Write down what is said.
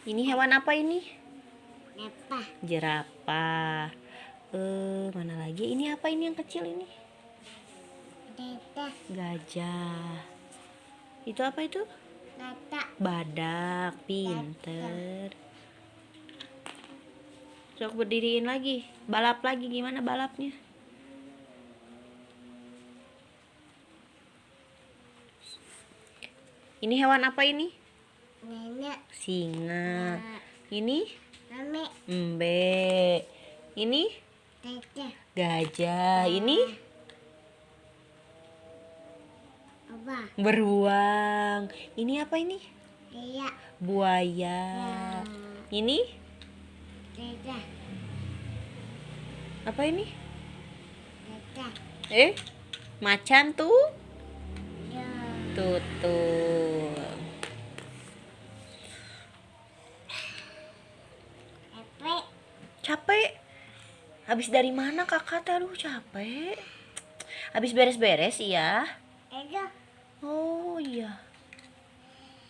Ini hewan apa ini? Apa? Jerapah. Eh, mana lagi? Ini apa ini yang kecil ini? Dada. Gajah. Itu apa itu? Dada. Badak. Pinter. Sok berdiriin lagi. Balap lagi gimana balapnya? Ini hewan apa ini? Nenek. Singa. Ini Mami. embe. Ini gajah. Ini Apa? beruang. Ini apa ini? Iya. Buaya. Ini apa ini? Eh, macan tuh. Ya. Tutul. Capek. Habis dari mana kakak? Aduh capek. Habis beres-beres iya. Oh iya.